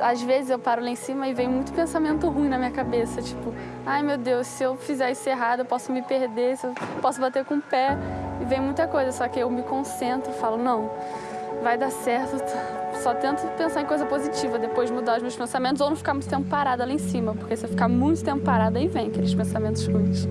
Às vezes eu paro lá em cima e vem muito pensamento ruim na minha cabeça, tipo, ai meu Deus, se eu fizer isso errado, eu posso me perder, eu posso bater com o pé. E vem muita coisa, só que eu me concentro falo, não, vai dar certo. Só tento pensar em coisa positiva, depois mudar os meus pensamentos ou não ficar muito tempo parada lá em cima, porque se eu ficar muito tempo parada, aí vem aqueles pensamentos ruins.